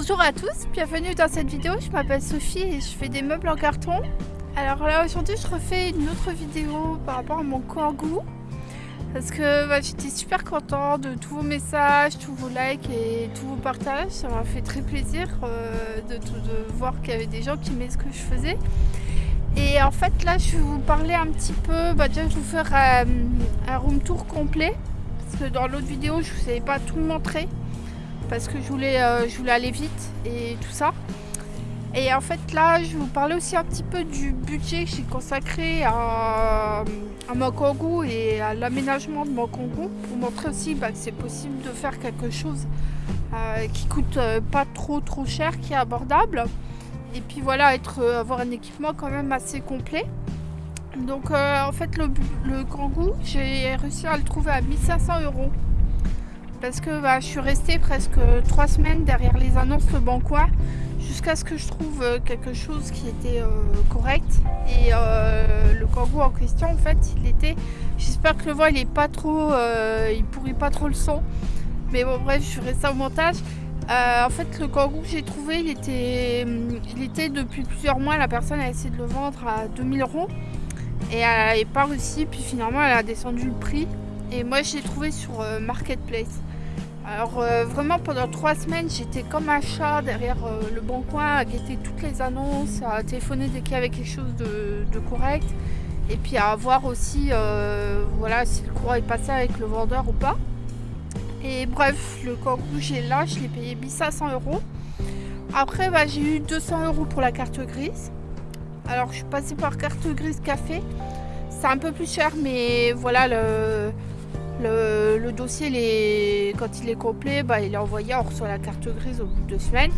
Bonjour à tous, bienvenue dans cette vidéo, je m'appelle Sophie et je fais des meubles en carton. Alors là aujourd'hui je refais une autre vidéo par rapport à mon kangou parce que bah, j'étais super contente de tous vos messages, tous vos likes et tous vos partages. Ça m'a fait très plaisir euh, de, voir qu'il y avait des gens qui aimaient ce que je faisais. Et en fait là je vais vous parler un petit peu, bah, déjà je vais vous faire euh, un room tour complet parce que dans l'autre vidéo je ne vous avais pas tout montrer parce que je voulais, euh, je voulais aller vite et tout ça. Et en fait là je vais vous parler aussi un petit peu du budget que j'ai consacré à, à mon kangou et à l'aménagement de mon kangou pour montrer aussi bah, que c'est possible de faire quelque chose euh, qui coûte euh, pas trop trop cher, qui est abordable. Et puis voilà, être, avoir un équipement quand même assez complet. Donc en fait le, le kangou, j'ai réussi à le trouver à 1500 euros parce que bah, je suis restée presque trois semaines derrière les annonces Le Bon Coin jusqu'à ce que je trouve euh, quelque chose qui était euh, correct. Et euh, le kangou en question en fait il était j'espère que le vent il est pas trop il pourrit pas trop le son mais bon bref je ferai ça au montage. En fait le kangou que j'ai trouvé il était il était depuis plusieurs mois la personne a essayé de le vendre à 2000 euros. Et elle n'avait pas réussi puis finalement elle a descendu le prix. Et moi je l'ai trouvé sur Marketplace alors euh, vraiment pendant trois semaines j'étais comme un chat derrière euh, le bon coin à guetter toutes les annonces, à téléphoner dès qu'il y avait quelque chose de, correct et puis à voir aussi euh, voilà, si le courant est passé avec le vendeur ou pas. Et bref, le coq j'ai là, je l'ai payé 1500 euros. Après bah, j'ai eu 200 euros pour la carte grise. Alors je suis passée par carte grise café. C'est un peu plus cher mais voilà le le, dossier, quand il est complet, bah, il est envoyé, on reçoit la carte grise au bout de deux semaines.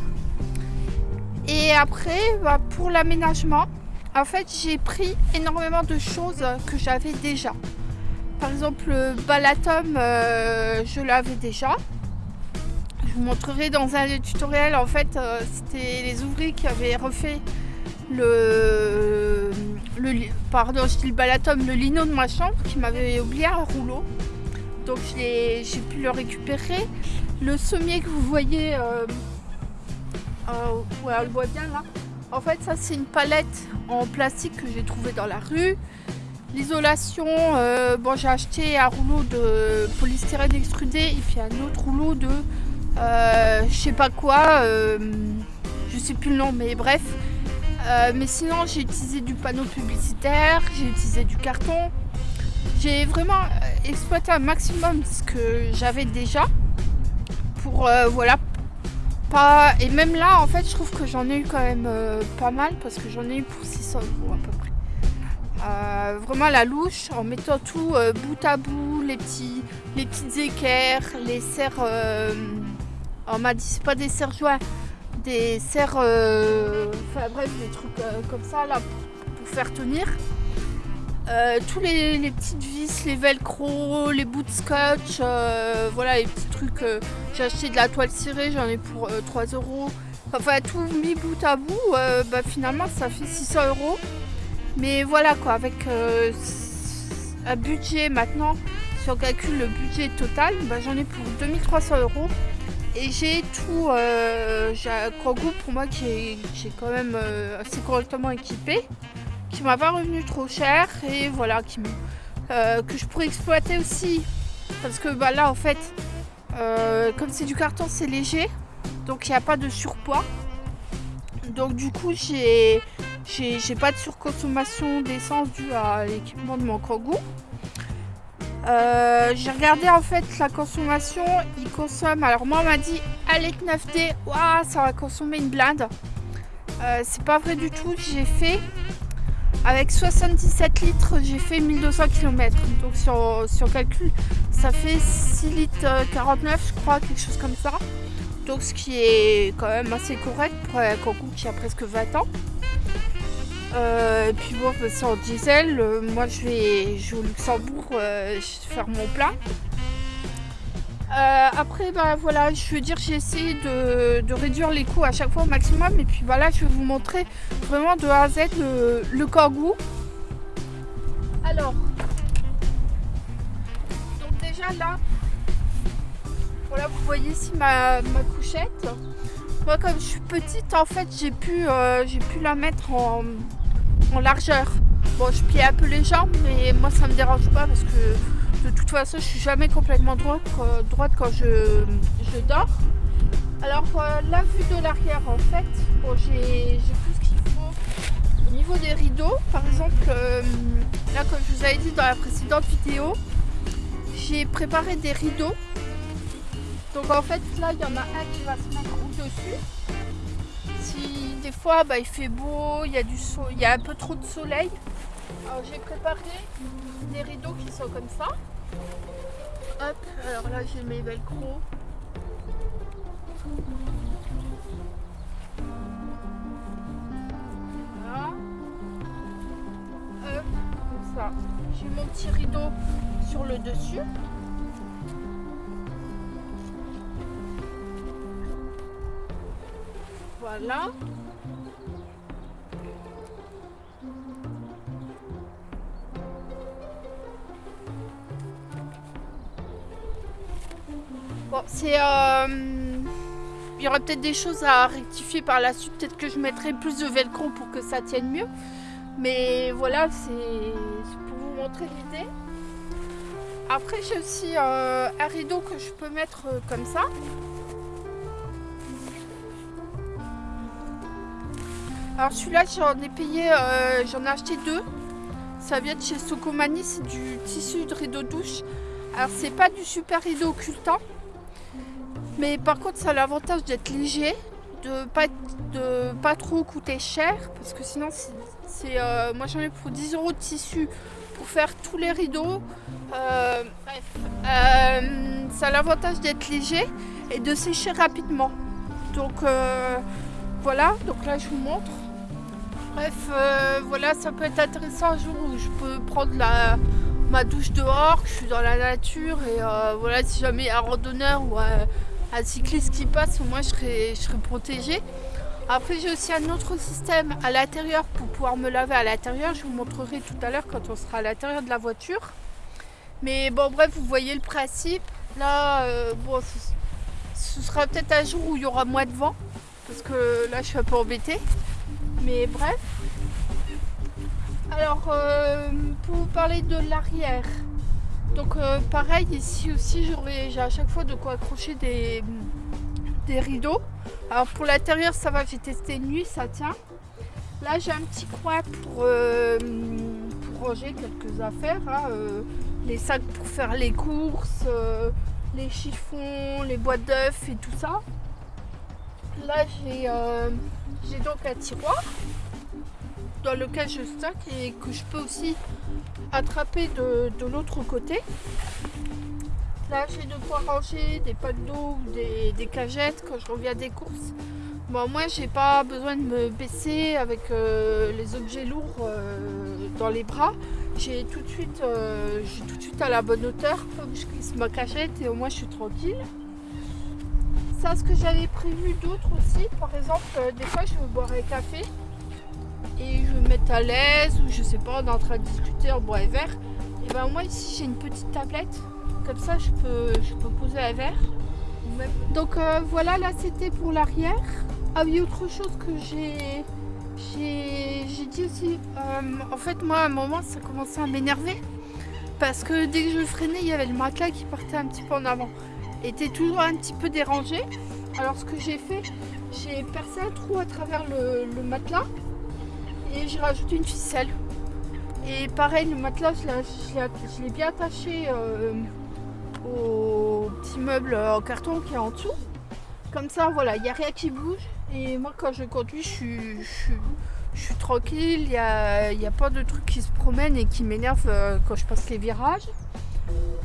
Et après, bah, pour l'aménagement, en fait, j'ai pris énormément de choses que j'avais déjà. Par exemple, le balatum, euh, je l'avais déjà. Je vous montrerai dans un tutoriel, en fait, euh, c'était les ouvriers qui avaient refait le, pardon, le le lino de ma chambre, qui m'avait oublié un rouleau donc j'ai pu le récupérer. Le sommier que vous voyez, euh, euh, on le voit bien là. En fait, ça c'est une palette en plastique que j'ai trouvé dans la rue. L'isolation, euh, bon j'ai acheté un rouleau de polystyrène extrudé et puis un autre rouleau de je sais pas quoi, je sais plus le nom mais bref. mais sinon j'ai utilisé du panneau publicitaire, j'ai utilisé du carton, j'ai vraiment euh, exploité un maximum ce que j'avais déjà pour euh, voilà pas et même là en fait je trouve que j'en ai eu quand même euh, pas mal parce que j'en ai eu pour 600 euros à peu près. Vraiment la louche en mettant tout bout à bout les petits les petites équerres les serres on m'a dit c'est pas des serres joints des serres enfin bref des trucs comme ça là pour faire tenir euh, tous les, petites vis, les velcro, les bouts de scotch, euh, voilà les petits trucs. Euh, j'ai acheté de la toile cirée, j'en ai pour 3 euros. Enfin tout mis bout à bout, bah, finalement ça fait 600 euros. Mais voilà quoi, avec un budget maintenant, si on calcule le budget total, bah, j'en ai pour 2300 euros. Et j'ai tout, j'ai un goût pour moi qui est, qui est quand même assez correctement équipé qui m'a pas revenu trop cher et voilà qui euh, que je pourrais exploiter aussi. Parce que bah, là en fait euh, comme c'est du carton c'est léger donc il n'y a pas de surpoids. Donc du coup j'ai j'ai pas de surconsommation d'essence due à l'équipement de mon kangou euh, j'ai regardé en fait la consommation, il consomme, alors moi on m'a dit avec 9D, ça va consommer une blinde. c'est pas vrai du tout, j'ai fait avec 77 litres, j'ai fait 1200 km. Donc sur, sur calcul, ça fait 6 litres 49, je crois, quelque chose comme ça. Donc ce qui est quand même assez correct pour un Cancun qui a presque 20 ans. Euh, et puis bon, c'est en diesel. Euh, moi, je vais, au Luxembourg euh, faire mon plein. Euh, après, bah, voilà, je veux dire, j'ai essayé de, réduire les coûts à chaque fois au maximum. Et puis voilà, je vais vous montrer vraiment de A à Z le, le kangou. Alors, donc déjà là, voilà, vous voyez ici ma, couchette. moi comme je suis petite en fait j'ai pu, euh, j'ai pu la mettre en, largeur. Bon je plie un peu les jambes mais moi ça me dérange pas parce que de toute façon je suis jamais complètement droite, euh, quand je, je dors. Alors euh, la vue de l'arrière en fait, j'ai tout ce qu'il faut. Au niveau des rideaux, par exemple, là comme je vous avais dit dans la précédente vidéo, j'ai préparé des rideaux donc en fait là il y en a un qui va se mettre au-dessus. Si des fois bah, il fait beau, il y, a du il y a un peu trop de soleil, alors j'ai préparé des rideaux qui sont comme ça. Hop, alors là j'ai mes velcro. Voilà. Hop, comme ça. J'ai mon petit rideau sur le dessus. Voilà. Bon, c'est... Euh, il y aura peut-être des choses à rectifier par la suite. Peut-être que je mettrai plus de velcro pour que ça tienne mieux. Mais voilà, c'est pour vous montrer l'idée. Après, j'ai aussi euh, un rideau que je peux mettre euh, comme ça. Alors celui-là, j'en ai payé, j'en ai acheté deux. Ça vient de chez Sokomani, c'est du tissu de rideau douche. Alors c'est pas du super rideau occultant. Mais par contre, ça a l'avantage d'être léger, de pas, de pas trop coûter cher. Parce que sinon, c'est euh, moi j'en ai pour 10 euros de tissu pour faire tous les rideaux. Euh, bref, ça a l'avantage d'être léger et de sécher rapidement. Donc voilà, donc là je vous montre. Bref, euh, voilà, ça peut être intéressant un jour où je peux prendre la, ma douche dehors, que je suis dans la nature et euh, voilà, si jamais un randonneur ou un, cycliste qui passe, au moins je serai, je protégée. Après j'ai aussi un autre système à l'intérieur pour pouvoir me laver à l'intérieur. Je vous montrerai tout à l'heure quand on sera à l'intérieur de la voiture. Mais bon bref, vous voyez le principe. Là, euh, bon, ce, ce sera peut-être un jour où il y aura moins de vent parce que là je suis un peu embêtée. Mais bref. Alors euh, pour vous parler de l'arrière. Donc euh, pareil ici aussi j'ai à chaque fois de quoi accrocher des, rideaux. Alors pour l'intérieur ça va, j'ai testé nuit, ça tient. Là j'ai un petit coin pour, euh, ranger quelques affaires. Hein, les sacs pour faire les courses, les chiffons, les boîtes d'œufs et tout ça. Là, euh, j'ai donc un tiroir dans lequel je stocke et que je peux aussi attraper de, l'autre côté. Là, j'ai de quoi ranger des packs d'eau ou des, cagettes quand je reviens des courses. Bon, moi, j'ai pas besoin de me baisser avec euh, les objets lourds euh, dans les bras. J'ai tout de suite, tout de suite à la bonne hauteur, comme je glisse ma cachette et au moins je suis tranquille ça, ce que j'avais prévu d'autres aussi, par exemple, euh, des fois je veux boire un café et je me mettre à l'aise ou je sais pas, on est en train de discuter, en bois et verre. Et ben moi ici j'ai une petite tablette, comme ça je peux, je peux poser un verre. Donc euh, voilà, là c'était pour l'arrière. Ah oui, autre chose que j'ai j'ai dit aussi, euh, en fait moi à un moment ça commençait à m'énerver parce que dès que je freinais il y avait le matelas qui partait un petit peu en avant était toujours un petit peu dérangé. Alors ce que j'ai fait, j'ai percé un trou à travers le, matelas et j'ai rajouté une ficelle. Et pareil, le matelas, je l'ai bien attaché euh, au petit meuble en carton qui est en dessous. Comme ça, voilà, il n'y a rien qui bouge. Et moi, quand je conduis, je suis, tranquille. Il n'y a, a, pas de trucs qui se promènent et qui m'énervent euh, quand je passe les virages.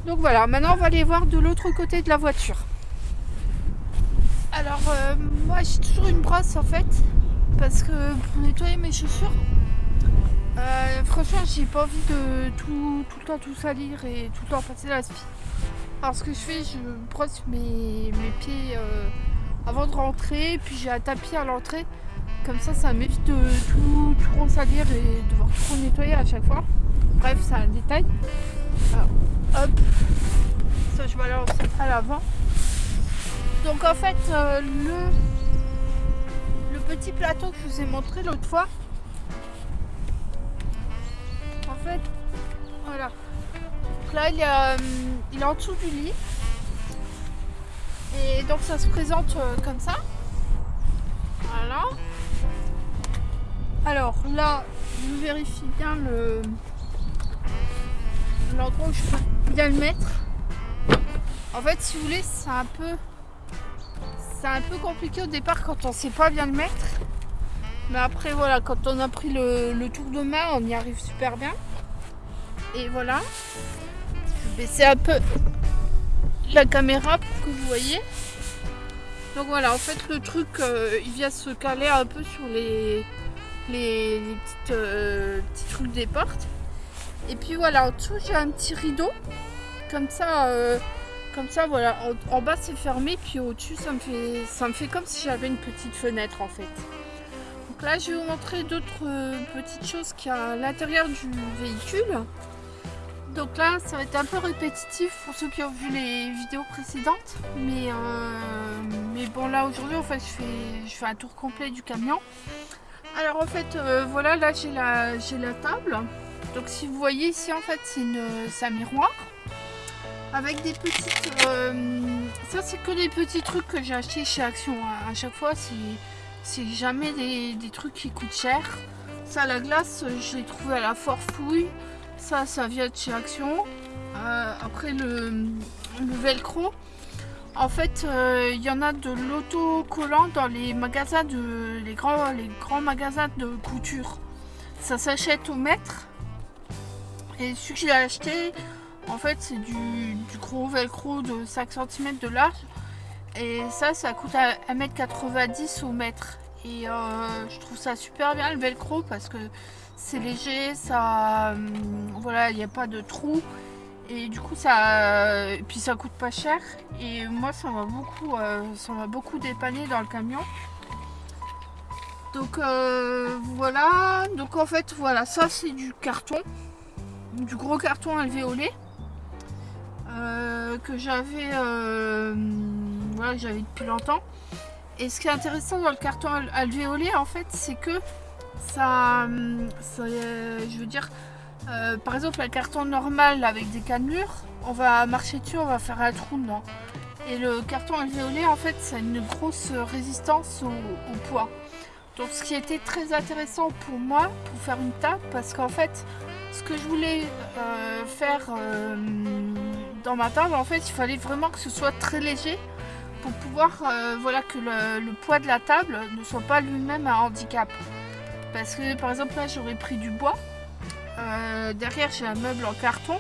Donc voilà, maintenant on va aller voir de l'autre côté de la voiture. Alors euh, moi j'ai toujours une brosse en fait, parce que pour nettoyer mes chaussures, euh, franchement j'ai pas envie de tout, le temps tout salir et tout le temps passer la spi. Alors ce que je fais, je brosse mes, pieds euh, avant de rentrer, puis j'ai un tapis à l'entrée. Comme ça, ça m'évite de tout, tout salir et de devoir tout nettoyer à chaque fois. Bref, c'est un détail. hop, ça je balance à l'avant. Donc en fait, euh, le, petit plateau que je vous ai montré l'autre fois. En fait, voilà. Donc là, il, euh, il est en dessous du lit. Et donc ça se présente euh, comme ça. Voilà. Alors là, je vérifie bien le l'endroit où je peux bien le mettre. En fait, si vous voulez, c'est un peu c'est un peu compliqué au départ quand on sait pas bien le mettre. Mais après, voilà, quand on a pris le, tour de main, on y arrive super bien. Et voilà. Je vais baisser un peu la caméra pour que vous voyez. Donc voilà, en fait, le truc, euh, il vient se caler un peu sur les, petites, euh, petits trucs des portes. Et puis voilà, en dessous, j'ai un petit rideau. Comme ça, euh, comme ça, voilà. En, bas, c'est fermé. Puis au-dessus, ça, me fait, ça me fait comme si j'avais une petite fenêtre, en fait. Donc là, je vais vous montrer d'autres euh, petites choses qu'il y a à l'intérieur du véhicule. Donc là, ça va être un peu répétitif pour ceux qui ont vu les vidéos précédentes. Mais, euh, mais bon, là, aujourd'hui, en fait, je fais, je fais un tour complet du camion. Alors, en fait, euh, voilà, là, j'ai la, la table. Donc, si vous voyez ici, en fait, c'est un miroir avec des petites... Euh, ça, c'est que des petits trucs que j'ai acheté chez Action. À chaque fois, c'est jamais des, trucs qui coûtent cher. Ça, la glace, je l'ai trouvé à la Forfouille. Ça, ça vient de chez Action. Euh, après, le, velcro. En fait, euh, il y en a de l'autocollant dans les magasins de les grands, les grands magasins de couture. Ça s'achète au mètre. Et celui que j'ai acheté, en fait, c'est du, gros velcro de 5 cm de large. Et ça, ça coûte 1m90 au mètre. Et euh, je trouve ça super bien le velcro parce que c'est léger, ça, hum, voilà, il n'y a pas de trou. Et du coup, ça, puis ça coûte pas cher. Et moi, ça m'a beaucoup, euh, beaucoup dépanné dans le camion. Donc euh, voilà, donc en fait, voilà, ça c'est du carton, du gros carton alvéolé. Euh, que j'avais euh, voilà, j'avais depuis longtemps. Et ce qui est intéressant dans le carton alvéolé, en fait, c'est que ça, ça, je veux dire, euh, par exemple, un carton normal avec des cannelures, on va marcher dessus, on va faire un trou dedans. Et le carton alvéolé, en fait, ça a une grosse résistance au, poids. Donc, ce qui était très intéressant pour moi, pour faire une table, parce qu'en fait, ce que je voulais faire dans ma table, en fait, il fallait vraiment que ce soit très léger pour pouvoir, euh, voilà, que le, poids de la table ne soit pas lui-même un handicap. Parce que, par exemple, là, j'aurais pris du bois. Euh, derrière, j'ai un meuble en carton.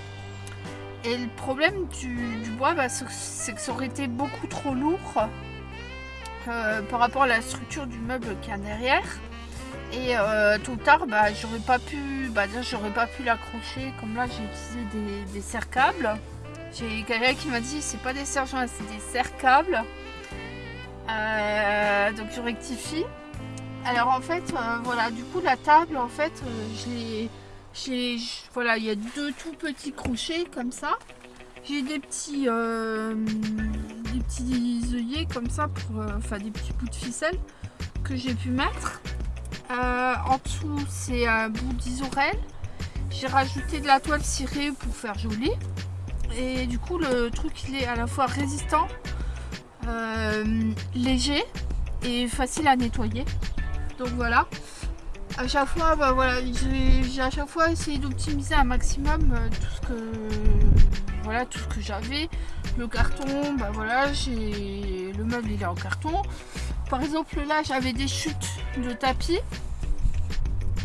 Et le problème du, bois, bah, c'est que ça aurait été beaucoup trop lourd euh, par rapport à la structure du meuble qu'il y a derrière. Et tout tard, bah, j'aurais pas pu, bah, j'aurais pas pu l'accrocher. Comme là, j'ai utilisé des, des serre-câbles. J'ai quelqu'un qui m'a dit c'est pas des serre-joints, c'est des serre-câbles. Euh, donc je rectifie. Alors en fait, euh, voilà, du coup la table, en fait, euh, voilà, il y a deux tout petits crochets comme ça. J'ai des petits, des petits œillets comme ça pour, enfin des petits bouts de ficelle que j'ai pu mettre. en dessous, c'est un bout d'isorel. J'ai rajouté de la toile cirée pour faire joli et du coup le truc il est à la fois résistant, euh, léger et facile à nettoyer. Donc voilà. À chaque fois, bah, voilà, j'ai à chaque fois essayé d'optimiser un maximum euh, tout ce que voilà tout ce que j'avais. Le carton, bah voilà, j'ai le meuble il est en carton. Par exemple là j'avais des chutes de tapis.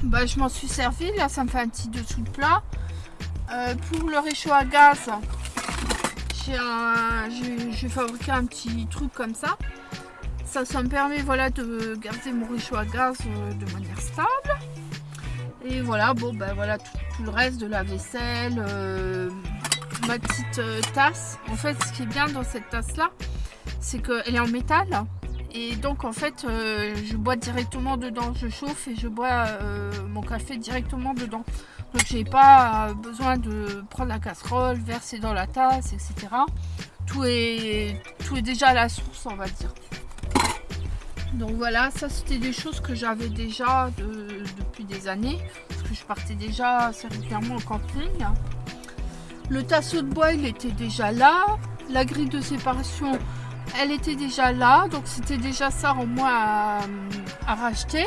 Bah, je m'en suis servi, là ça me fait un petit dessous de plat. Euh, pour le réchaud à gaz, j'ai fabriqué un petit truc comme ça. Ça, me permet voilà, de garder mon réchaud à gaz euh, de manière stable. Et voilà, bon ben voilà tout, le reste de la vaisselle, euh, ma petite tasse. En fait, ce qui est bien dans cette tasse là, c'est qu'elle est en métal. Et donc en fait, je bois directement dedans, je chauffe et je bois mon café directement dedans. Donc j'ai pas besoin de prendre la casserole, verser dans la tasse, etc. Tout est, tout est déjà à la source, on va dire. Donc voilà, ça c'était des choses que j'avais déjà depuis des années, parce que je partais déjà assez régulièrement en camping. Le tasseau de bois, il était déjà là. La grille de séparation, elle était déjà là, donc c'était déjà ça en moins à, racheter.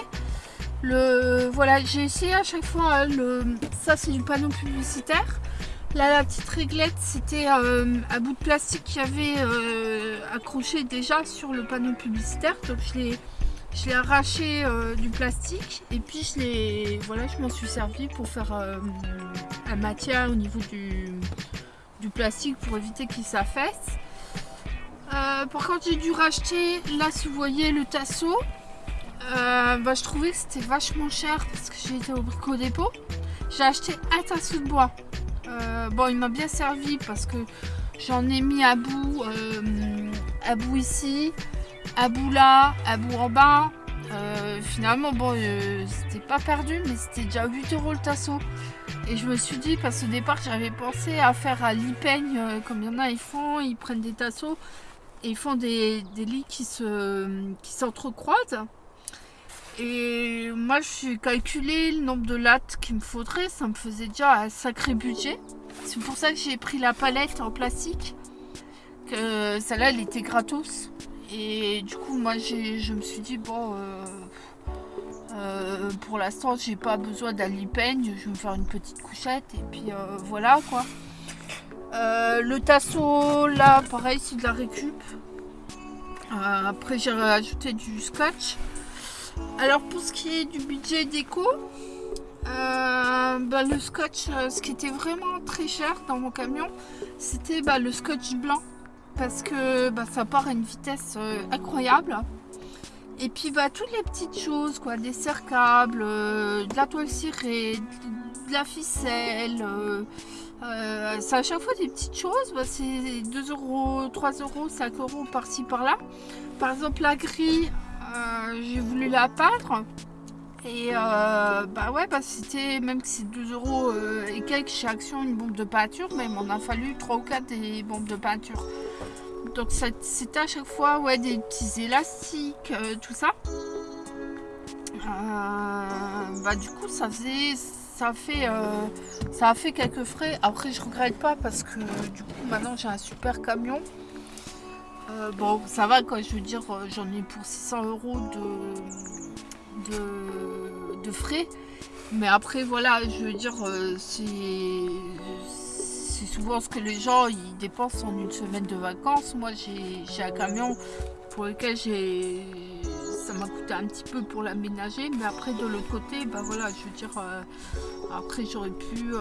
Voilà, j'ai essayé à chaque fois, le, ça c'est du panneau publicitaire. Là, la petite réglette, c'était euh, un bout de plastique qui avait euh, accroché déjà sur le panneau publicitaire. Donc, je l'ai arraché euh, du plastique et puis je l'ai voilà je m'en suis servi pour faire un matière au niveau du, plastique pour éviter qu'il s'affaisse par contre j'ai dû racheter là si vous voyez le tasseau bah, je trouvais que c'était vachement cher parce que j'ai été au brico dépôt j'ai acheté un tasseau de bois euh, bon, il m'a bien servi parce que j'en ai mis à bout, euh, à bout ici, à bout là, à bout en bas. Euh, finalement, bon, c'était pas perdu, mais c'était déjà 8 euros le tasseau. Et je me suis dit, parce qu'au départ, j'avais pensé à faire à l'ipeigne, comme il y en a, ils font, ils prennent des tasseaux et ils font des, lits qui s'entrecroisent. Se, qui et moi, suis calculé le nombre de lattes qu'il me faudrait. Ça me faisait déjà un sacré budget. C'est pour ça que j'ai pris la palette en plastique. Que celle-là, elle était gratos. Et du coup, moi, je me suis dit, bon, euh, euh, pour l'instant, j'ai pas besoin d'un peigne. Je vais me faire une petite couchette. Et puis, euh, voilà, quoi. le tasseau, là, pareil, c'est de la récup. après, j'ai rajouté du scotch. Alors pour ce qui est du budget déco, euh, bah, le scotch, euh, ce qui était vraiment très cher dans mon camion, c'était bah, le scotch blanc parce que bah, ça part à une vitesse euh, incroyable. Et puis toutes les petites choses, quoi, des serre-câbles, de la toile cirée, de, la ficelle. c'est à chaque fois des petites choses, c'est 2 euros, 3 euros, 5 euros par-ci par-là. Par exemple la grille, euh, j'ai voulu la peindre. Et euh, bah ouais, bah c'était, même que c'est 2 euros euh, et quelques chez Action, une bombe de peinture, mais il m'en a fallu 3 ou 4 des bombes de peinture. Donc c'était à chaque fois ouais, des petits élastiques, tout ça. bah du coup ça faisait ça fait ça a fait quelques frais après je regrette pas parce que du coup maintenant j'ai un super camion euh, bon, ça va quoi, je veux dire, euh, j'en ai pour 600 euros de, frais. Mais après, voilà, je veux dire, euh, c'est souvent ce que les gens ils dépensent en une semaine de vacances. Moi, j'ai un camion pour lequel ça m'a coûté un petit peu pour l'aménager mais après de l'autre côté bah voilà je veux dire après j'aurais pu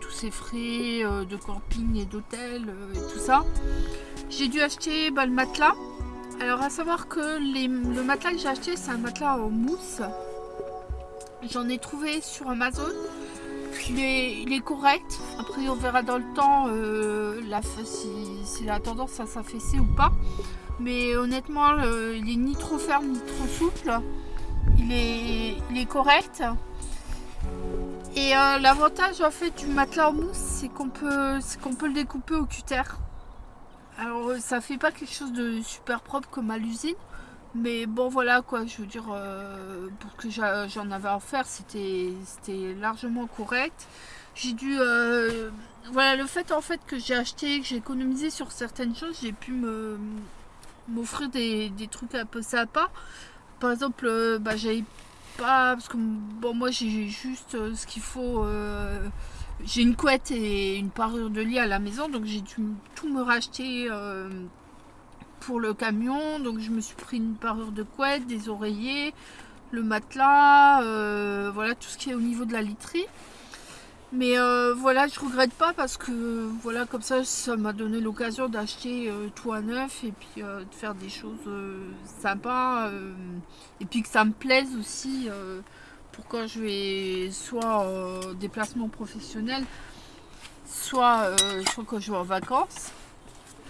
tous ces frais de camping et d'hôtel et tout ça j'ai dû acheter bah, le matelas. Alors à savoir que le matelas que j'ai acheté c'est un matelas en mousse. J'en ai trouvé sur Amazon. Il est, correct. Après on verra dans le temps euh, la, si, tendance à s'affaisser ou pas. Mais honnêtement il est ni trop ferme ni trop souple. Il est, correct. Et euh, l'avantage en fait du matelas en mousse c'est qu'on peut le découper au cutter. Alors euh, ça fait pas quelque chose de super propre comme à l'usine. Mais bon voilà quoi, je veux dire, euh, pour que j'en avais à faire, c'était largement correct. J'ai dû... Euh, voilà, le fait en fait que j'ai acheté, que j'ai économisé sur certaines choses, j'ai pu m'offrir des, trucs un peu sympas. Par exemple, bah, j'avais pas... Parce que bon moi j'ai juste ce qu'il faut j'ai une couette et une parure de lit à la maison, donc j'ai dû tout me racheter euh, pour le camion. Donc je me suis pris une parure de couette, des oreillers, le matelas, euh, voilà tout ce qui est au niveau de la literie. Mais euh, voilà, je regrette pas parce que voilà, comme ça, ça m'a donné l'occasion d'acheter tout à neuf et puis de faire des choses sympas et puis que ça me plaise aussi pour quand je vais soit en déplacement professionnel, soit, euh, soit quand je vais en vacances.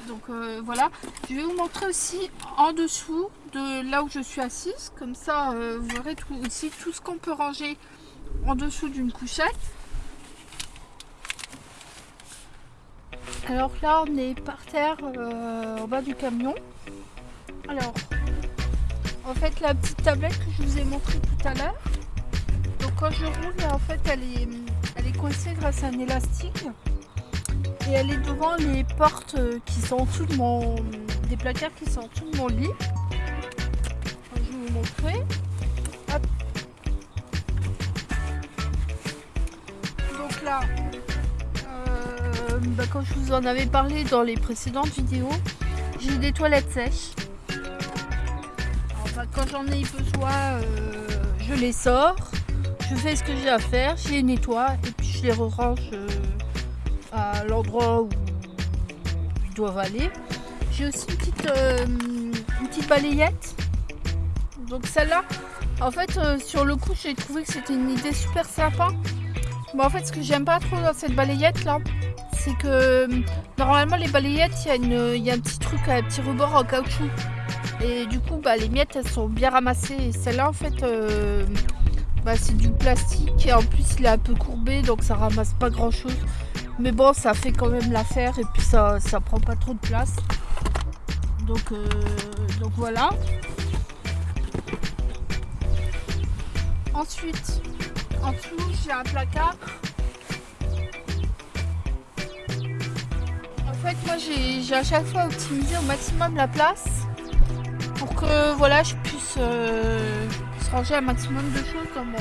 Donc euh, voilà, je vais vous montrer aussi en dessous de là où je suis assise. Comme ça, euh, vous verrez tout, aussi tout ce qu'on peut ranger en dessous d'une couchette. Alors là, on est par terre en bas du camion. Alors, en fait la petite tablette que je vous ai montré tout à l'heure. Quand je roule, en fait, elle est, elle est coincée grâce à un élastique. Et elle est devant les portes qui sont en dessous de mon... des placards qui sont en dessous de mon lit. Je vais vous montrer. Donc là, euh, bah, quand je vous en avais parlé dans les précédentes vidéos, j'ai des toilettes sèches. Quand j'en ai besoin, euh, je les sors, je fais ce que j'ai à faire, je les nettoie et puis je les range euh, à l'endroit où ils doivent aller. J'ai aussi une petite, petite balayette. Donc celle-là, en fait, sur le coup, j'ai trouvé que c'était une idée super sympa Bon, en fait, ce que j'aime pas trop dans cette balayette là, c'est que normalement les balayettes, il y, a un petit truc, un petit rebord en caoutchouc. Et du coup, bah, les miettes, elles sont bien ramassées. Et celle-là, en fait, euh, bah, c'est du plastique. Et en plus, il est un peu courbé, donc ça ramasse pas grand-chose. Mais bon, ça fait quand même l'affaire. Et puis, ça, ça prend pas trop de place. Donc, euh, donc voilà. Ensuite, en dessous, j'ai un placard. En fait, moi, j'ai à chaque fois optimisé au maximum la place pour que voilà, je puisse, euh, ranger un maximum de choses dans mon,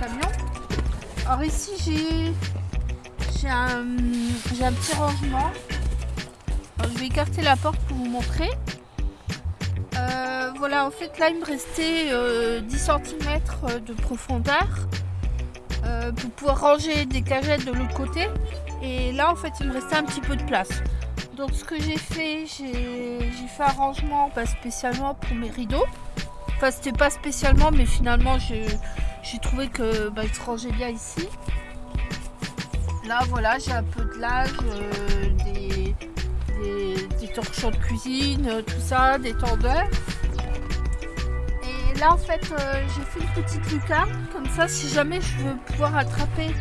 camion. Alors ici, j'ai un, petit rangement. je vais écarter la porte pour vous montrer. Euh, voilà, en fait, là, il me restait 10 euh, cm de profondeur. Euh, pour pouvoir ranger des cagettes de l'autre côté. Et là, en fait, il me restait un petit peu de place. Donc, ce que j'ai fait, j'ai fait un rangement pas spécialement pour mes rideaux. Enfin, c'était pas spécialement, mais finalement, j'ai trouvé que bah, se rangeait bien ici. Là, voilà, j'ai un peu de linge, euh, des, torchons de cuisine, tout ça, des tendeurs là en fait euh, j'ai fait une petite lucarne comme ça si jamais je veux pouvoir attraper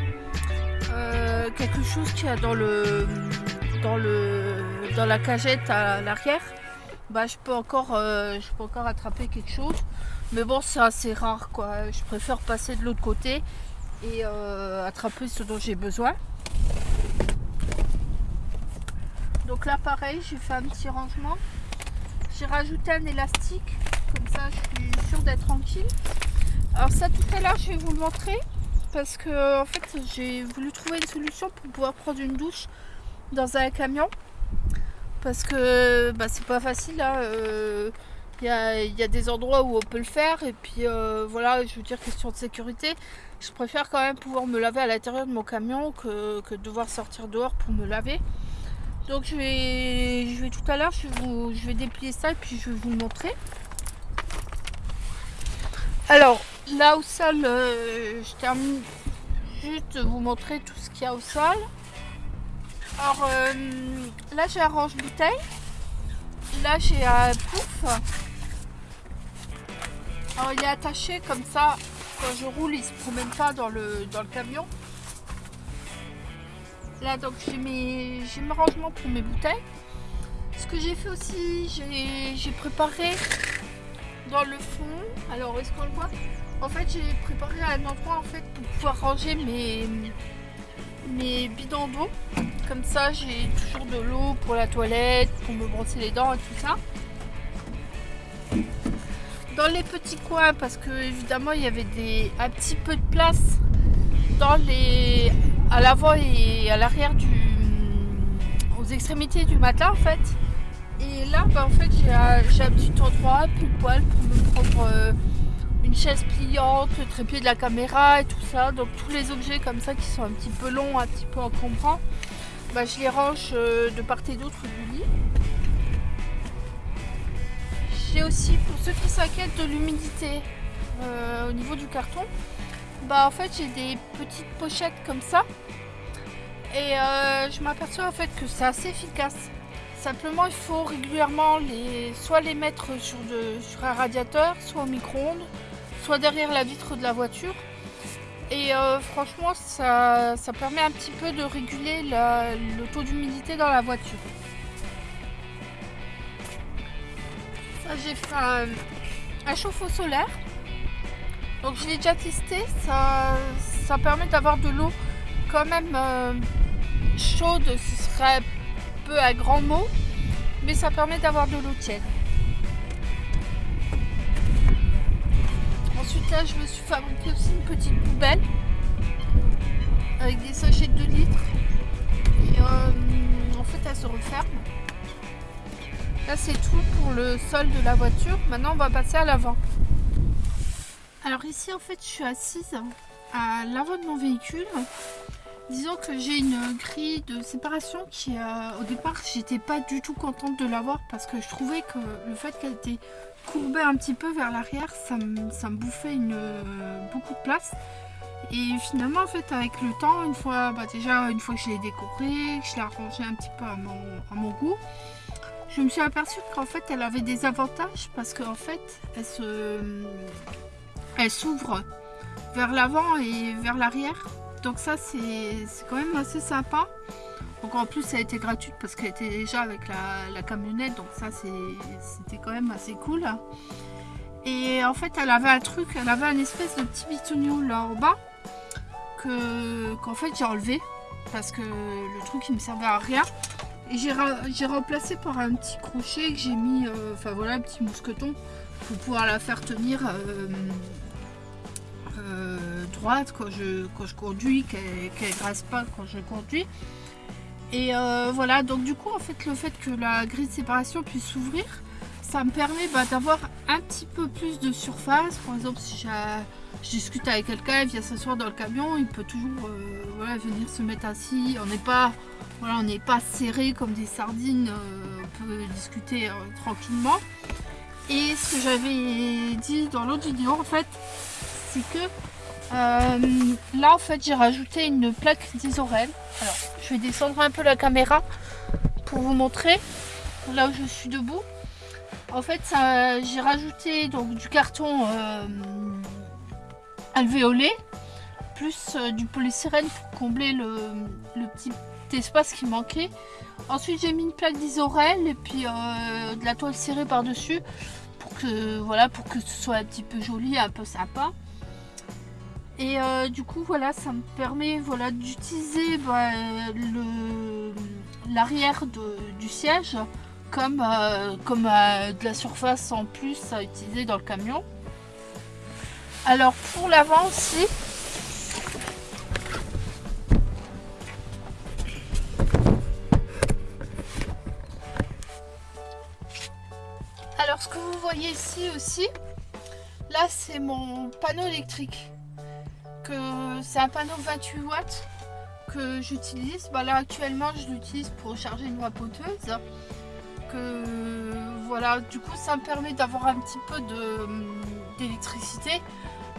euh, quelque chose qu'il y a dans le dans le dans la cagette à l'arrière bah je peux encore euh, je peux encore attraper quelque chose. Mais bon c'est assez rare quoi. Je préfère passer de l'autre côté et attraper ce dont j'ai besoin. Donc là pareil j'ai fait un petit rangement. J'ai rajouté un élastique. Comme ça je suis sûre d'être tranquille. Alors ça tout à l'heure je vais vous le montrer. Parce que en fait j'ai voulu trouver une solution pour pouvoir prendre une douche dans un camion parce que bah, c'est pas facile il hein, euh, y, a, des endroits où on peut le faire et puis euh, voilà je veux dire question de sécurité. Je préfère quand même pouvoir me laver à l'intérieur de mon camion que, devoir sortir dehors pour me laver. Donc je vais, je vais tout à l'heure je, je vais déplier ça et puis je vais vous le montrer. Alors, là au sol, euh, je termine juste de vous montrer tout ce qu'il y a au sol. Alors, euh, là j'ai un range-bouteille. Là j'ai un pouf. Alors il est attaché comme ça. Quand je roule, il se promène pas dans le, dans le camion. Là donc j'ai mes, mes rangements pour mes bouteilles. Ce que j'ai fait aussi, j'ai préparé dans le fond. Alors, est-ce qu'on le voit? En fait, j'ai préparé un endroit en fait pour pouvoir ranger mes, mes bidons d'eau. Comme ça, j'ai toujours de l'eau pour la toilette, pour me brosser les dents et tout ça. Dans les petits coins, parce que évidemment, il y avait des, un petit peu de place dans les, à l'avant et à l'arrière du, aux extrémités du matelas en fait. Et là, bah, en fait, j'ai un, petit endroit, plus poil, pour me prendre euh, une chaise pliante, le trépied de la caméra et tout ça. Donc tous les objets comme ça qui sont un petit peu longs, un petit peu encombrants, bah, je les range euh, de part et d'autre du lit. J'ai aussi, pour ceux qui s'inquiètent de l'humidité euh, au niveau du carton, bah en fait j'ai des petites pochettes comme ça. Et je m'aperçois en fait que c'est assez efficace. Simplement, il faut régulièrement les, soit les mettre sur, un radiateur, soit au micro-ondes, soit derrière la vitre de la voiture. Et euh, franchement, ça, permet un petit peu de réguler le taux d'humidité dans la voiture. Ça, j'ai fait un chauffe-eau solaire. Donc je l'ai déjà testé, ça, ça permet d'avoir de l'eau quand même euh, chaude, ce serait peu à grand mot, mais ça permet d'avoir de l'eau tiède. Ensuite là je me suis fabriqué aussi une petite poubelle avec des sachets de 2 litres et euh, en fait elle se referme. Là c'est tout pour le sol de la voiture. Maintenant on va passer à l'avant. Alors ici en fait je suis assise à l'avant de mon véhicule. Disons que j'ai une grille de séparation qui euh, au départ j'étais pas du tout contente de l'avoir parce que je trouvais que le fait qu'elle était courbée un petit peu vers l'arrière ça, me bouffait une, beaucoup de place. Et finalement en fait avec le temps, une fois bah, déjà une fois que je l'ai décorée, que je l'ai arrangée un petit peu à mon, à mon goût, je me suis aperçue qu'en fait elle avait des avantages parce qu'en fait elle se elle s'ouvre vers l'avant et vers l'arrière. Donc ça c'est quand même assez sympa. Donc en plus elle était gratuite parce qu'elle était déjà avec la, camionnette. Donc ça c'était quand même assez cool. Et en fait elle avait un truc, elle avait un espèce de petit bitonio là en bas. Qu'en fait j'ai enlevé. Parce que le truc il me servait à rien. Et j'ai remplacé par un petit crochet que j'ai mis, euh, enfin voilà, un petit mousqueton pour pouvoir la faire tenir euh, euh, droite quand je, quand je conduis, qu'elle ne grasse pas quand je conduis. Et euh, voilà, donc du coup, en fait, le fait que la grille de séparation puisse s'ouvrir, ça me permet bah, d'avoir un petit peu plus de surface. Par exemple, si je discute avec quelqu'un, il vient s'asseoir dans le camion, il peut toujours euh, venir se mettre assis. On n'est pas, voilà, on n'est pas serré comme des sardines, on peut discuter tranquillement. Et ce que j'avais dit dans l'autre vidéo, en fait, c'est que euh, là en fait j'ai rajouté une plaque d'isorel. Alors je vais descendre un peu la caméra pour vous montrer là où je suis debout. En fait j'ai rajouté donc du carton euh, alvéolé plus euh, du polystyrène pour combler le, petit espace qui manquait. Ensuite j'ai mis une plaque d'isorel et puis de la toile serrée par dessus pour que voilà pour que ce soit un petit peu joli, un peu sympa. Et euh, du coup, voilà, ça me permet voilà, d'utiliser bah, l'arrière du siège comme, euh, comme euh, de la surface en plus à utiliser dans le camion. Alors pour l'avant aussi, alors ce que vous voyez ici aussi, là c'est mon panneau électrique c'est un panneau 28 watts que j'utilise. Bah là actuellement je l'utilise pour charger une vapoteuse. Que voilà, du coup ça me permet d'avoir un petit peu d'électricité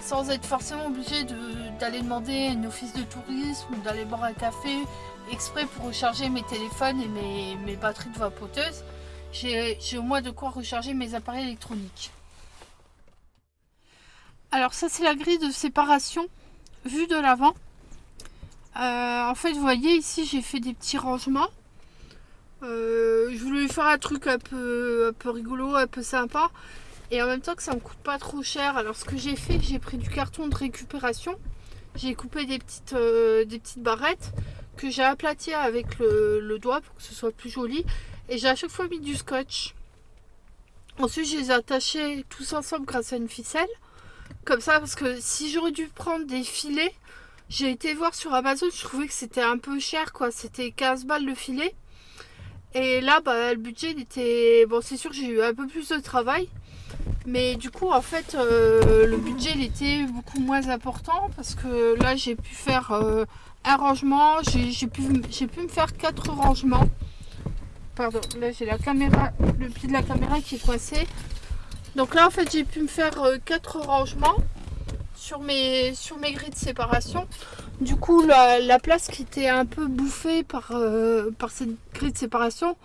sans être forcément obligé d'aller demander une office de tourisme ou d'aller boire un café exprès pour recharger mes téléphones et mes, mes batteries de vapoteuse. J'ai au moins de quoi recharger mes appareils électroniques. Alors ça c'est la grille de séparation vue de l'avant. Euh, en fait, vous voyez ici, j'ai fait des petits rangements. Euh, je voulais faire un truc un peu, un peu rigolo, un peu sympa. Et en même temps que ça me coûte pas trop cher. Alors ce que j'ai fait, j'ai pris du carton de récupération. J'ai coupé des petites, euh, barrettes que j'ai aplaties avec le, le, doigt pour que ce soit plus joli. Et j'ai à chaque fois mis du scotch. Ensuite, je les ai attachés tous ensemble grâce à une ficelle comme ça parce que si j'aurais dû prendre des filets, j'ai été voir sur Amazon, je trouvais que c'était un peu cher quoi, c'était 15 balles le filet. Et là, bah, le budget était... Bon, c'est sûr que j'ai eu un peu plus de travail. Mais du coup, en fait, euh, le budget il était beaucoup moins important parce que là, j'ai pu faire euh, un rangement. J'ai pu, pu me faire quatre rangements. Pardon, là j'ai la caméra, le pied de la caméra qui est coincé. Donc là en fait j'ai pu me faire euh, quatre rangements sur mes, sur grilles de séparation. Du coup la, place qui était un peu bouffée par, euh, par cette grille de séparation,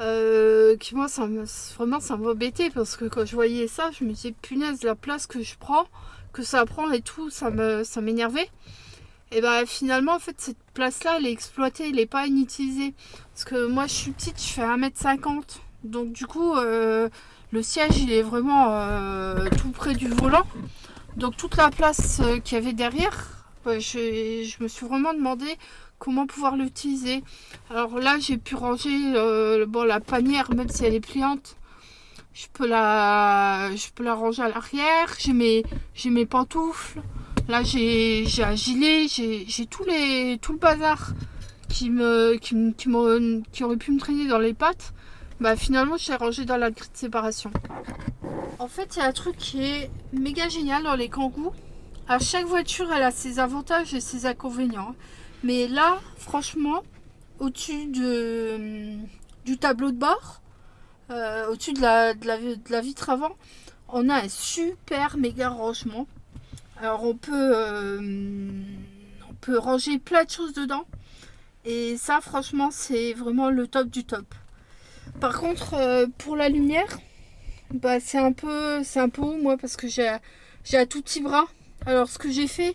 euh, qui moi ça me, vraiment ça m'embêtait parce que quand je voyais ça je me disais punaise la place que je prends, que ça prend et tout, ça m'énervait. et ben finalement en fait cette place là elle est exploitée, elle n'est pas inutilisée. Parce que moi je suis petite, je fais 1m50. Donc du coup le siège il est vraiment euh, tout près du volant. Donc toute la place euh, qu'il y avait derrière, je, me suis vraiment demandé comment pouvoir l'utiliser. Alors là j'ai pu ranger bon, la panière même si elle est pliante. Je peux la, je peux la ranger à l'arrière. J'ai mes, mes pantoufles. Là j'ai un gilet. J'ai tout, les, tout le bazar qui, qui, qui aurait pu me traîner dans les pattes bah finalement je l'ai rangé dans la grille de séparation. En fait il y a un truc qui est méga génial dans les kangous. À chaque voiture elle a ses avantages et ses inconvénients. Mais là franchement au-dessus de, du tableau de bord, euh, au-dessus de la, vitre avant, on a un super méga rangement. Alors euh, on peut ranger plein de choses dedans. Et ça franchement c'est vraiment le top du top. Par contre, euh, pour la lumière, bah, c'est un peu un peu haut moi parce que j'ai un tout petit bras. Alors ce que j'ai fait,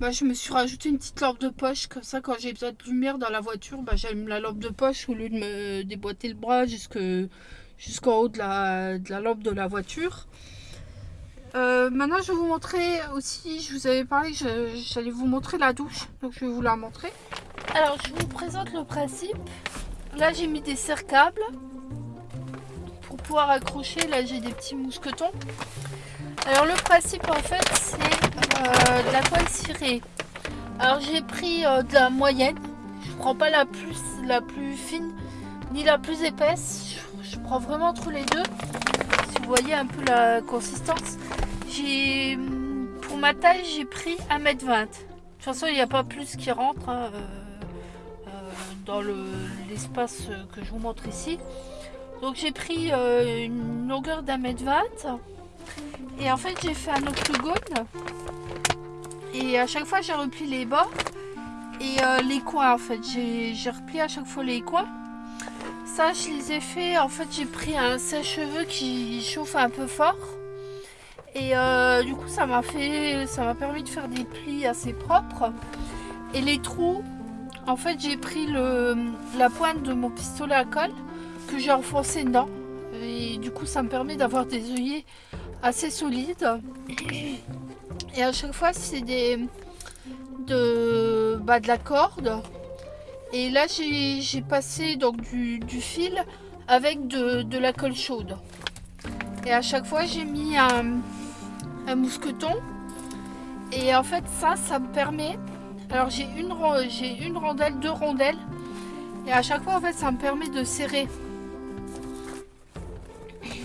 bah, je me suis rajouté une petite lampe de poche. Comme ça, quand j'ai besoin de lumière dans la voiture, bah, j'allume la lampe de poche au lieu de me déboîter le bras jusqu'en haut de la, lampe de la voiture. Euh, maintenant, je vais vous montrer aussi, je vous avais parlé, j'allais vous montrer la douche. Donc, je vais vous la montrer. Alors, je vous présente le principe. Là, j'ai mis des serre-câbles pour pouvoir accrocher. Là, j'ai des petits mousquetons. Alors, le principe, en fait, c'est euh, la toile cirée. Alors, j'ai pris euh, de la moyenne. Je prends pas la plus, la plus fine ni la plus épaisse. Je, prends vraiment entre les deux. Si vous voyez un peu la consistance. J'ai, pour ma taille, j'ai pris 1m20. De toute façon, il n'y a pas plus qui rentre. Euh, dans l'espace que je vous montre ici. Donc j'ai pris euh, une longueur d'un mètre vingt. Et en fait j'ai fait un octogone. Et à chaque fois j'ai repli les bords et euh, les coins en fait. J'ai replié à chaque fois les coins. Ça je les ai fait en fait j'ai pris un sèche-cheveux qui chauffe un peu fort. Et euh, du coup ça m'a fait ça m'a permis de faire des plis assez propres. Et les trous en fait, j'ai pris le, la pointe de mon pistolet à colle j'ai enfoncé dedans. Et du coup, ça me permet d'avoir des œillets assez solides. Et à chaque fois, c'est des de, bah, de la corde. Et là, j'ai passé donc du, fil avec de, la colle chaude. Et à chaque fois, j'ai mis un, un mousqueton. Et en fait, ça, ça me permet alors j'ai une, j'ai une rondelle, deux rondelles. Et à chaque fois, en fait, ça me permet de serrer.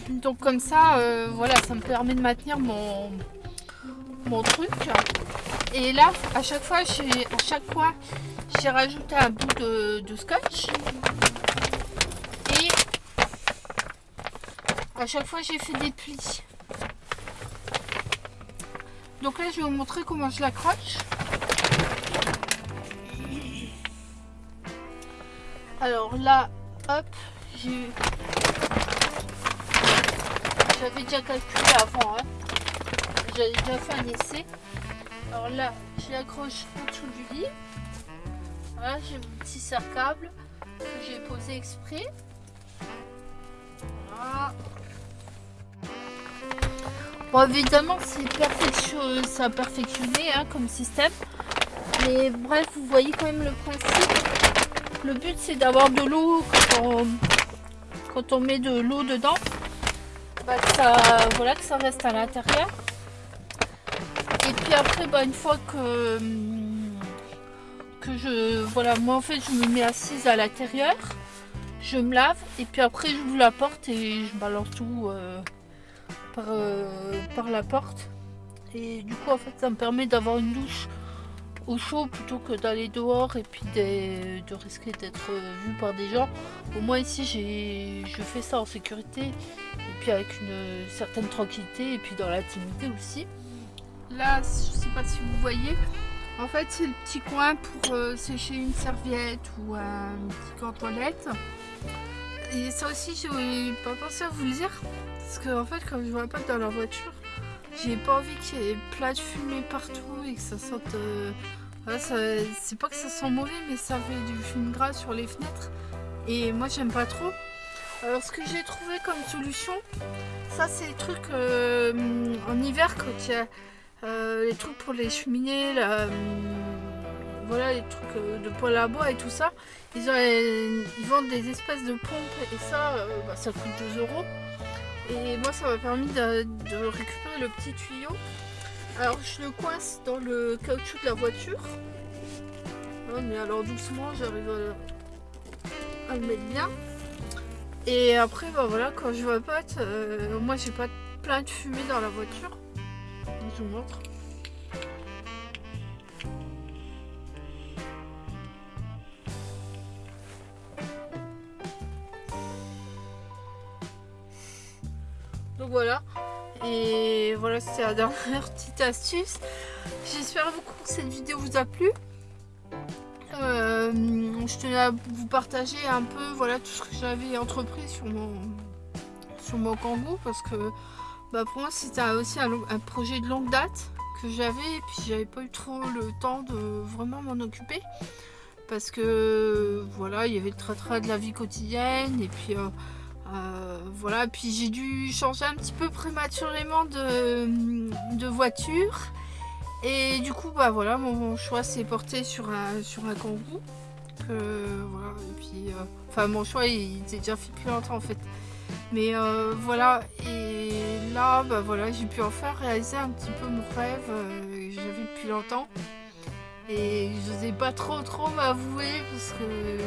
Donc comme ça, euh, voilà, ça me permet de maintenir mon, mon truc. Et là, à chaque fois, j'ai à chaque fois, j'ai rajouté un bout de, de, scotch. Et à chaque fois, j'ai fait des plis. Donc là, je vais vous montrer comment je l'accroche. Alors là, hop, j'ai J'avais déjà calculé avant, hein. J'avais déjà fait un essai. Alors là, je l'accroche au dessous du lit. J'ai mon petit serre-câble que j'ai posé exprès. Voilà. Bon, évidemment, c'est perfectionné, perfectionné comme système. Mais bref, vous voyez quand même le principe. Le but c'est d'avoir de l'eau quand on, met de l'eau dedans. Bah, ça, voilà, que ça reste à l'intérieur. Et puis après, bah, une fois que, que je... Voilà, moi en fait je me mets assise à l'intérieur. Je me lave et puis après j'ouvre la porte et je balance tout euh, par, euh, par la porte. Et du coup en fait ça me permet d'avoir une douche au chaud plutôt que d'aller dehors et puis de, risquer d'être vu par des gens. Au moins ici je fais ça en sécurité et puis avec une certaine tranquillité et puis dans l'intimité aussi. Là je sais pas si vous voyez, en fait c'est le petit coin pour euh, sécher une serviette ou un petit coin toilette. Et ça aussi j'ai pas pensé à vous le dire parce qu'en en fait quand je vois pas dans la voiture j'ai pas envie qu'il y ait plein de fumée partout et que ça sente... Euh, c'est pas que ça sent mauvais, mais ça fait du fume gras sur les fenêtres. Et moi, j'aime pas trop. Alors, ce que j'ai trouvé comme solution, ça c'est les trucs en hiver quand il y a les trucs pour les cheminées, voilà les trucs de poêle à bois et tout ça. Ils, vendent des espèces de pompes et ça, bah, ça coûte 2 euros. Et moi ça m'a permis de, récupérer le petit tuyau. Alors je le coince dans le caoutchouc de la voiture. mais alors doucement j'arrive à, le mettre bien. Et après bah voilà quand je vapote, euh, moi j'ai pas plein de fumée dans la voiture. Je vous montre. Donc voilà. Et voilà, c'était la dernière petite astuce. J'espère beaucoup que cette vidéo vous a plu. Euh, je tenais à vous partager un peu voilà tout ce que j'avais entrepris sur mon sur mon kangou parce que bah, pour moi c'était aussi un, projet de longue date que j'avais et puis j'avais pas eu trop le temps de vraiment m'en occuper parce que voilà il y avait le trait de la vie quotidienne et puis euh, euh, voilà, puis j'ai dû changer un petit peu prématurément de, voiture. Et du coup, bah voilà, mon, choix s'est porté sur un, sur un voilà, et puis, euh, enfin, mon choix, il, déjà fait depuis longtemps en fait. Mais euh, voilà, et là, bah voilà, j'ai pu enfin réaliser un petit peu mon rêve que j'avais depuis longtemps. Et je n'osais pas trop trop m'avouer parce que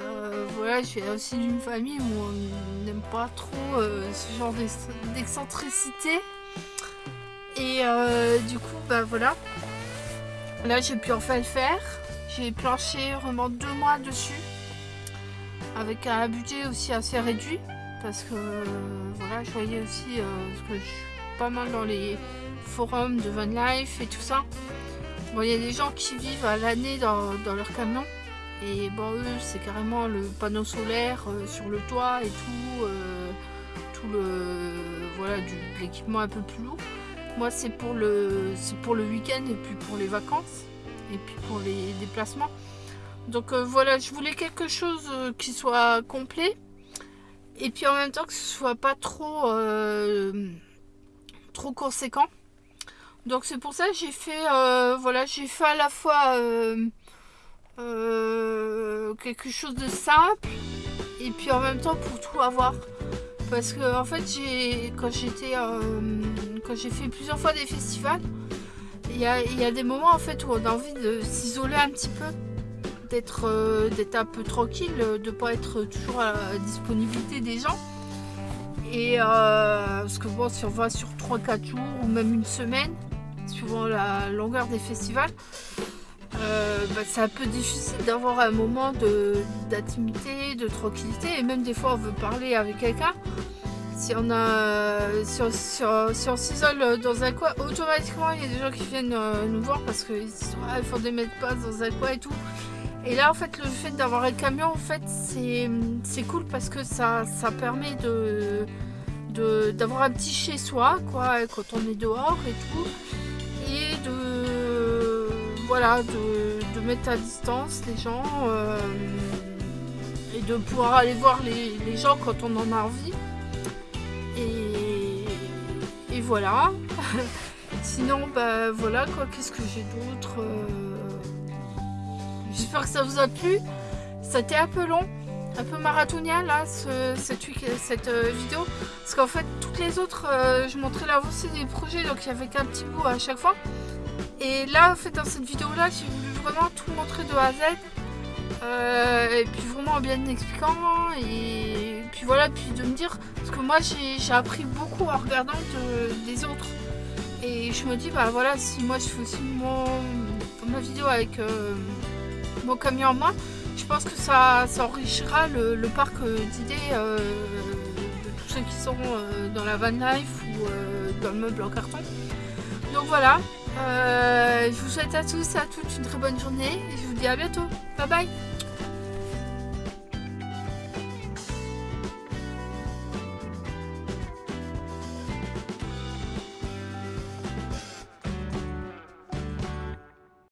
euh, voilà, je suis aussi d'une famille où on n'aime pas trop euh, ce genre d'excentricité. Et euh, du coup, bah voilà. Là, j'ai pu enfin le faire. J'ai planché vraiment deux mois dessus. Avec un budget aussi assez réduit. Parce que voilà, je voyais aussi, parce que je suis pas mal dans les forums de Van Life et tout ça. Bon, il y a des gens qui vivent à l'année dans leur camion. Et bon, eux, c'est carrément le panneau solaire euh, sur le toit et tout, euh, tout le, voilà, du, l'équipement un peu plus lourd. Moi, c'est pour le, pour le week-end et puis pour les vacances et puis pour les déplacements. Donc euh, voilà, je voulais quelque chose qui soit complet et puis en même temps que ce soit pas trop, trop conséquent. Donc c'est pour ça que j'ai fait, voilà, j'ai fait à la fois euh, quelque chose de simple et puis en même temps pour tout avoir. Parce que en fait j'ai quand j'étais euh, quand j'ai fait plusieurs fois des festivals il y a, des moments en fait où on a envie de s'isoler un petit peu d'être euh, d'être un peu tranquille de pas être toujours à la disponibilité des gens. Et parce que bon si on va sur 3-4 jours ou même une semaine suivant la longueur des festivals euh, bah, c'est un peu difficile d'avoir un moment d'intimité, de, tranquillité et même des fois on veut parler avec quelqu'un. Si on a, si on, s'isole dans un coin, automatiquement il y a des gens qui viennent euh, nous voir parce qu'ils ah, font des mètres pas dans un coin et tout. Et là en fait le fait d'avoir un camion en fait c'est cool parce que ça, ça permet de d'avoir un petit chez soi quoi quand on est dehors et tout et de voilà, de, mettre à distance les gens euh, et de pouvoir aller voir les, gens quand on en a envie. Et, voilà. Sinon, bah voilà quoi, qu'est-ce que j'ai d'autre euh, J'espère que ça vous a plu. C'était un peu long, un peu marathonien là, cette, cette euh, vidéo. Parce qu'en fait, toutes les autres, je montrais l'avancée des projets, donc il n'y avait qu'un petit bout à chaque fois. Et là, en fait, dans cette vidéo-là, j'ai voulu vraiment tout montrer de A à Z. Euh, et puis vraiment bien expliquant. Et puis voilà, puis de me dire, parce que moi j'ai appris beaucoup en regardant des autres. Et je me dis, bah voilà, si moi je fais aussi mon, ma vidéo avec euh, mon camion en main, je pense que ça, ça enrichira le, parc d'idées euh, de tous ceux qui sont dans la van life ou dans le meuble en carton. Donc voilà, euh, je vous souhaite à tous et à toutes une très bonne journée et je vous dis à bientôt. Bye bye